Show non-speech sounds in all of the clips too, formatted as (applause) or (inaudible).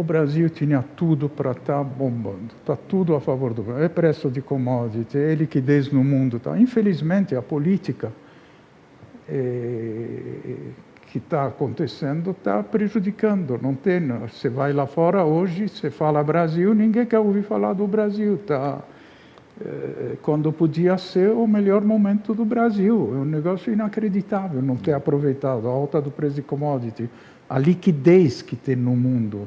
o Brasil tinha tudo para estar tá bombando, está tudo a favor do Brasil. É preço de commodity, é liquidez no mundo. Tá. Infelizmente, a política é, que está acontecendo está prejudicando. Não tem, você vai lá fora hoje, você fala Brasil, ninguém quer ouvir falar do Brasil. Tá, é, quando podia ser o melhor momento do Brasil. É um negócio inacreditável não ter aproveitado a alta do preço de commodity, a liquidez que tem no mundo.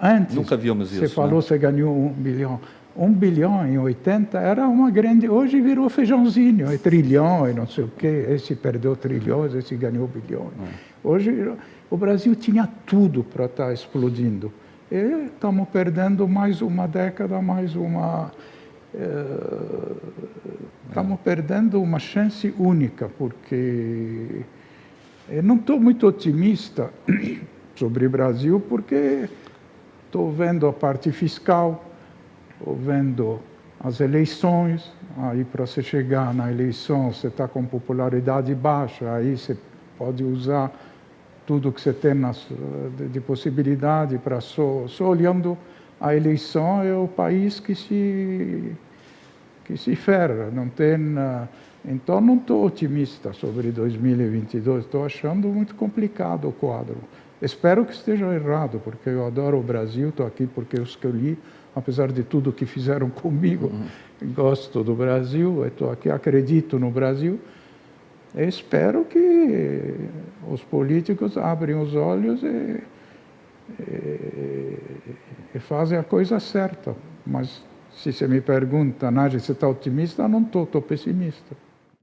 Antes, Nunca vimos isso. Você falou, né? você ganhou um bilhão. Um bilhão em 80 era uma grande. Hoje virou feijãozinho, é trilhão e não sei o quê. Esse perdeu trilhões, esse ganhou bilhões. É. Hoje o Brasil tinha tudo para estar tá explodindo. E estamos perdendo mais uma década, mais uma. Estamos é, é. perdendo uma chance única, porque eu não estou muito otimista (clears throat) sobre o Brasil, porque Estou vendo a parte fiscal, estou vendo as eleições, aí para você chegar na eleição, você está com popularidade baixa, aí você pode usar tudo que você tem de, de, possibilidade para só, só olhando a eleição é o país que se que se ferra, não tem então não estou otimista sobre 2022, estou achando muito complicado o quadro. Espero que esteja errado, porque eu adoro o Brasil, estou aqui porque eu escolhi, apesar de tudo que fizeram (laughs) comigo, uhum. gosto do Brasil, estou aqui, acredito no Brasil. Espero que os políticos abrem os olhos e, e, e a coisa certa. Mas se você me pergunta, Nádia, você está otimista? Não estou, estou pessimista.